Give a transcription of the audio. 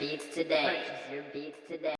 beats today. Purchase your beats today.